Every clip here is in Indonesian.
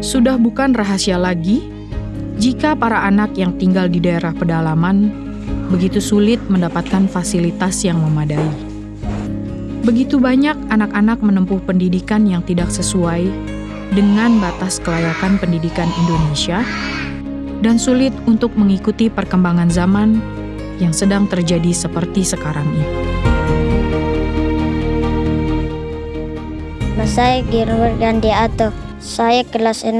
Sudah bukan rahasia lagi jika para anak yang tinggal di daerah pedalaman begitu sulit mendapatkan fasilitas yang memadai. Begitu banyak anak-anak menempuh pendidikan yang tidak sesuai dengan batas kelayakan pendidikan Indonesia dan sulit untuk mengikuti perkembangan zaman yang sedang terjadi seperti sekarang ini. Nama saya Gilbert Gandhi Ato. Saya kelas 6,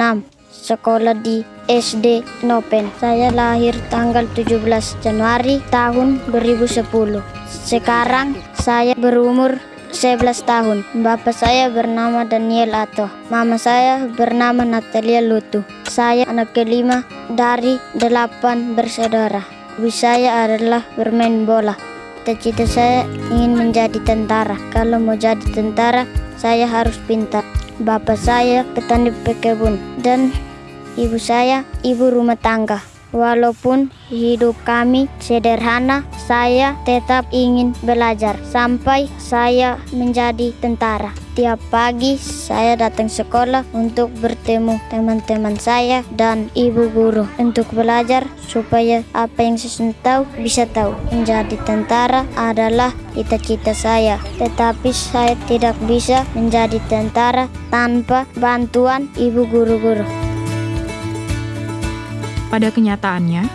sekolah di SD Nopen. Saya lahir tanggal 17 Januari tahun 2010. Sekarang saya berumur 11 tahun. Bapak saya bernama Daniel Ato. Mama saya bernama Natalia Lutu. Saya anak kelima dari delapan bersaudara. Hobi saya adalah bermain bola. Cita-cita saya ingin menjadi tentara. Kalau mau jadi tentara, saya harus pintar. Bapak saya petani pekebun dan ibu saya ibu rumah tangga. Walaupun hidup kami sederhana, saya tetap ingin belajar sampai saya menjadi tentara. Tiap pagi saya datang sekolah untuk bertemu teman-teman saya dan ibu guru untuk belajar supaya apa yang saya tahu bisa tahu. Menjadi tentara adalah cita-cita saya, tetapi saya tidak bisa menjadi tentara tanpa bantuan ibu guru-guru. Pada kenyataannya,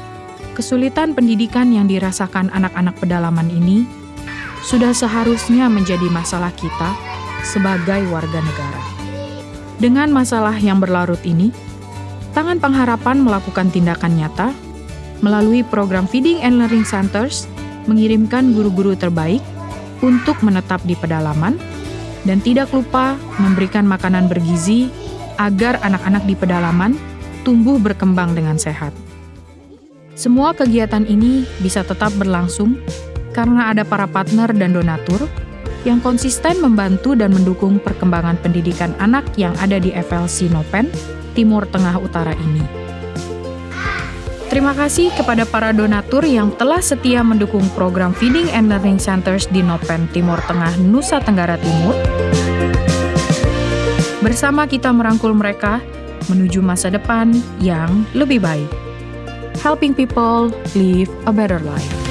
kesulitan pendidikan yang dirasakan anak-anak pedalaman ini sudah seharusnya menjadi masalah kita sebagai warga negara. Dengan masalah yang berlarut ini, Tangan Pengharapan melakukan tindakan nyata melalui program Feeding and Learning Centers mengirimkan guru-guru terbaik untuk menetap di pedalaman dan tidak lupa memberikan makanan bergizi agar anak-anak di pedalaman tumbuh berkembang dengan sehat. Semua kegiatan ini bisa tetap berlangsung karena ada para partner dan donatur yang konsisten membantu dan mendukung perkembangan pendidikan anak yang ada di FLC Nopen, Timur Tengah Utara ini. Terima kasih kepada para donatur yang telah setia mendukung program Feeding and Learning Centers di Nopen, Timur Tengah, Nusa Tenggara Timur. Bersama kita merangkul mereka menuju masa depan yang lebih baik. Helping people live a better life.